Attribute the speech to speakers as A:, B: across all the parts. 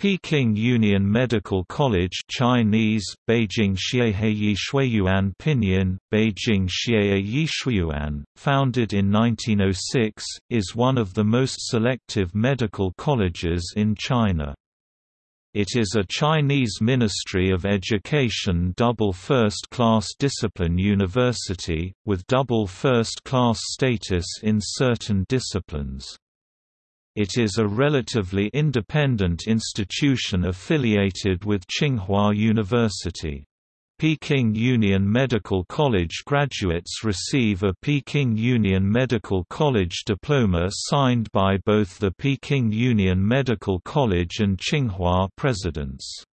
A: Peking Union Medical College Chinese, Beijing Xiehei Shuiyuan Pinyin, Beijing Xieye Shuiyuan, founded in 1906, is one of the most selective medical colleges in China. It is a Chinese Ministry of Education double first-class discipline university, with double first-class status in certain disciplines. It is a relatively independent institution affiliated with Tsinghua University. Peking Union Medical College graduates receive a Peking Union Medical College diploma signed by both the Peking Union Medical College and Tsinghua presidents.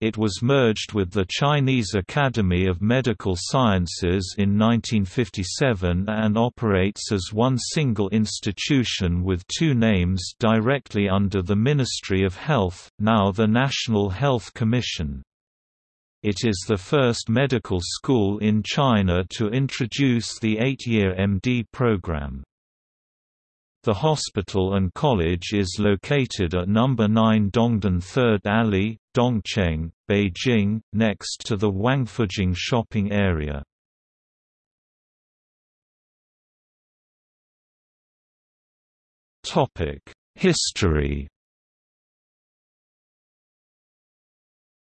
A: It was merged with the Chinese Academy of Medical Sciences in 1957 and operates as one single institution with two names directly under the Ministry of Health, now the National Health Commission. It is the first medical school in China to introduce the eight-year MD program. The hospital and college is located at No. 9 Dongdan 3rd Alley, Dongcheng, Beijing, next to the Wangfujing shopping area. History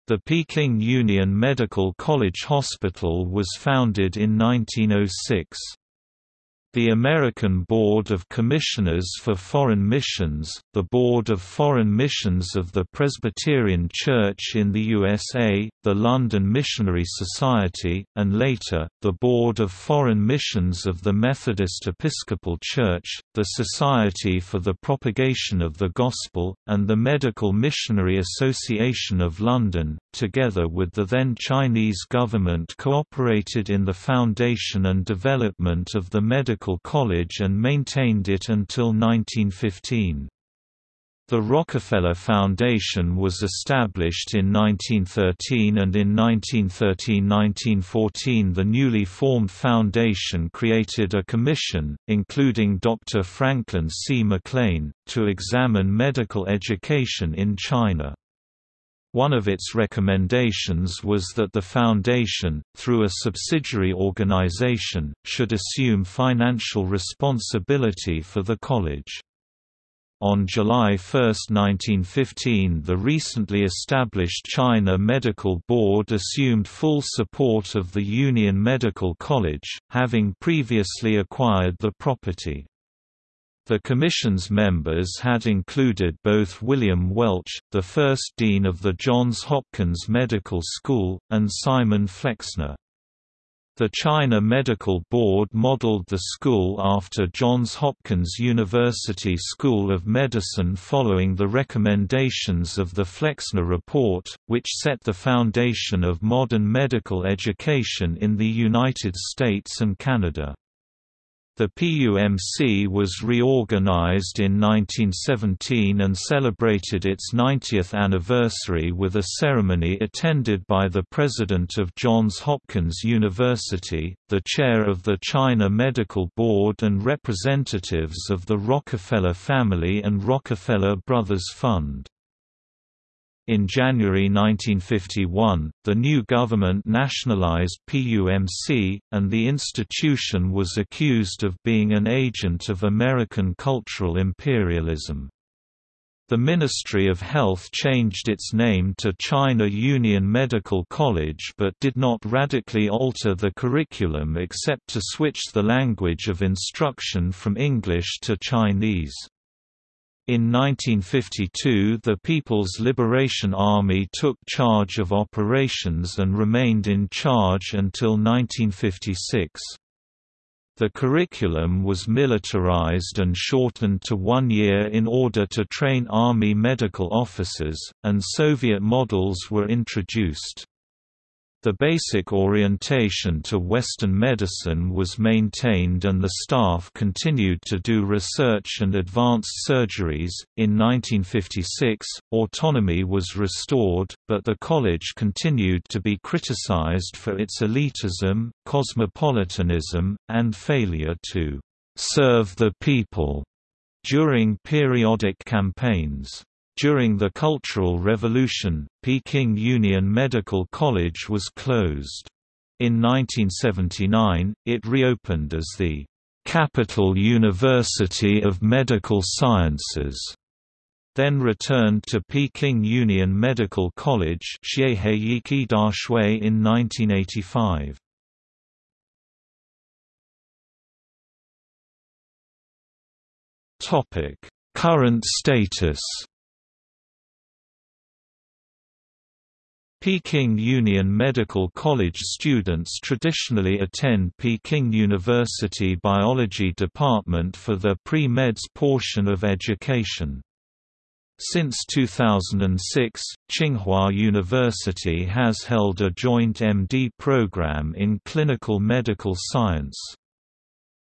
A: The Peking Union Medical College Hospital was founded in 1906. The American Board of Commissioners for Foreign Missions, the Board of Foreign Missions of the Presbyterian Church in the USA, the London Missionary Society, and later, the Board of Foreign Missions of the Methodist Episcopal Church, the Society for the Propagation of the Gospel, and the Medical Missionary Association of London, together with the then Chinese government cooperated in the foundation and development of the medical Medical College and maintained it until 1915. The Rockefeller Foundation was established in 1913 and in 1913–1914 the newly formed foundation created a commission, including Dr. Franklin C. McLean, to examine medical education in China. One of its recommendations was that the Foundation, through a subsidiary organization, should assume financial responsibility for the college. On July 1, 1915 the recently established China Medical Board assumed full support of the Union Medical College, having previously acquired the property. The Commission's members had included both William Welch, the first dean of the Johns Hopkins Medical School, and Simon Flexner. The China Medical Board modeled the school after Johns Hopkins University School of Medicine following the recommendations of the Flexner Report, which set the foundation of modern medical education in the United States and Canada. The PUMC was reorganized in 1917 and celebrated its 90th anniversary with a ceremony attended by the president of Johns Hopkins University, the chair of the China Medical Board and representatives of the Rockefeller family and Rockefeller Brothers Fund. In January 1951, the new government nationalized PUMC, and the institution was accused of being an agent of American cultural imperialism. The Ministry of Health changed its name to China Union Medical College but did not radically alter the curriculum except to switch the language of instruction from English to Chinese. In 1952 the People's Liberation Army took charge of operations and remained in charge until 1956. The curriculum was militarized and shortened to one year in order to train Army medical officers, and Soviet models were introduced. The basic orientation to Western medicine was maintained and the staff continued to do research and advanced surgeries. In 1956, autonomy was restored, but the college continued to be criticized for its elitism, cosmopolitanism, and failure to serve the people during periodic campaigns. During the Cultural Revolution, Peking Union Medical College was closed. In 1979, it reopened as the Capital University of Medical Sciences, then returned to Peking Union Medical College in 1985. Current status Peking Union Medical College students traditionally attend Peking University Biology Department for the pre-meds portion of education. Since 2006, Tsinghua University has held a joint MD program in clinical medical science.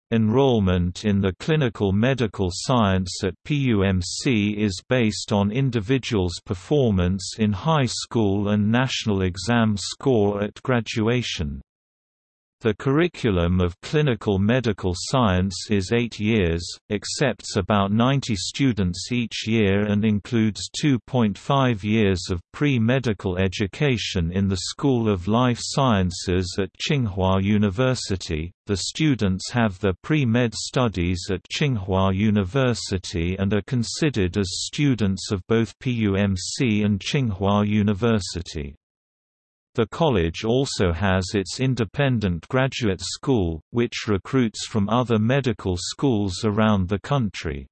A: Enrollment in the clinical medical science at PUMC is based on individuals' performance in high school and national exam score at graduation. The curriculum of clinical medical science is eight years, accepts about 90 students each year and includes 2.5 years of pre-medical education in the School of Life Sciences at Tsinghua University. The students have their pre-med studies at Tsinghua University and are considered as students of both PUMC and Tsinghua University. The college also has its independent graduate school, which recruits from other medical schools around the country.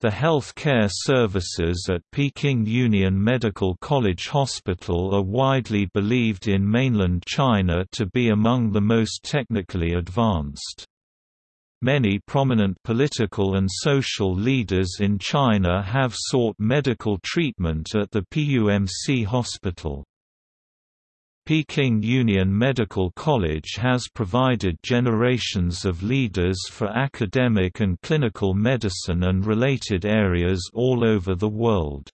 A: The health care services at Peking Union Medical College Hospital are widely believed in mainland China to be among the most technically advanced. Many prominent political and social leaders in China have sought medical treatment at the PUMC hospital. Peking Union Medical College has provided generations of leaders for academic and clinical medicine and related areas all over the world.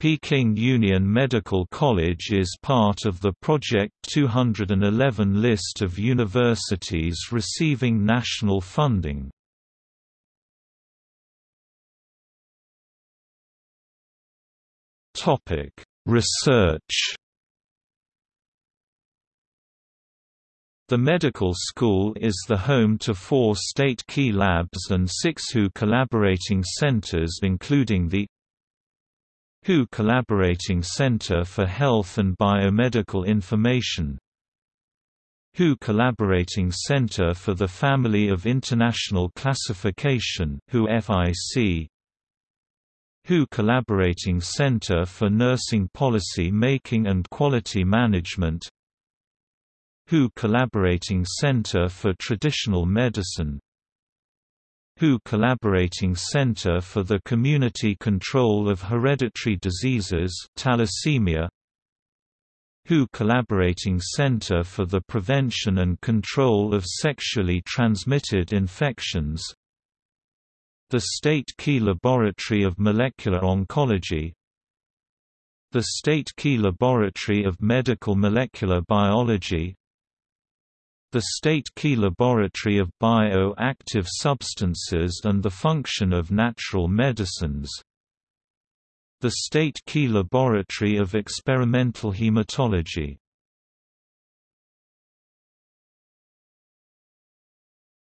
A: Peking Union Medical College is part of the Project 211 list of universities receiving national funding. Research The medical school is the home to four state key labs and six WHO collaborating centers including the WHO Collaborating Center for Health and Biomedical Information WHO Collaborating Center for the Family of International Classification WHO FIC WHO Collaborating Center for Nursing Policy Making and Quality Management WHO Collaborating Center for Traditional Medicine. WHO Collaborating Center for the Community Control of Hereditary Diseases Thalassemia. WHO Collaborating Center for the Prevention and Control of Sexually Transmitted Infections. The State Key Laboratory of Molecular Oncology. The State Key Laboratory of Medical Molecular Biology the State Key Laboratory of Bio-Active Substances and the Function of Natural Medicines. The State Key Laboratory of Experimental Hematology.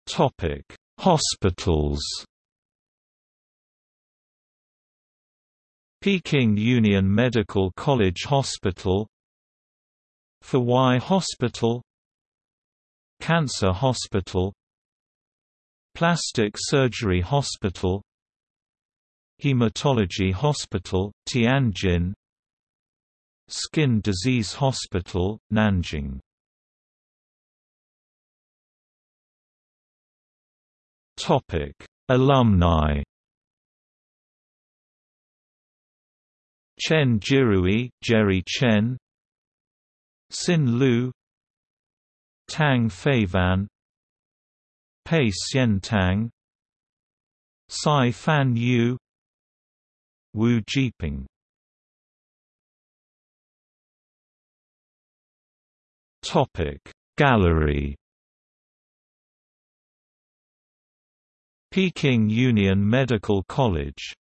A: Topic Hospitals. Peking Union Medical College Hospital. Fuwai Hospital Cancer Hospital Plastic Surgery Hospital Hematology Hospital, Tianjin Skin Disease Hospital, Nanjing. Topic Alumni. Chen Jirui, Jerry Chen Sin Lu Tang Feifan Pei Xiantang Sai Fan Yu Wu Jieping. Topic Gallery. Peking Union Medical College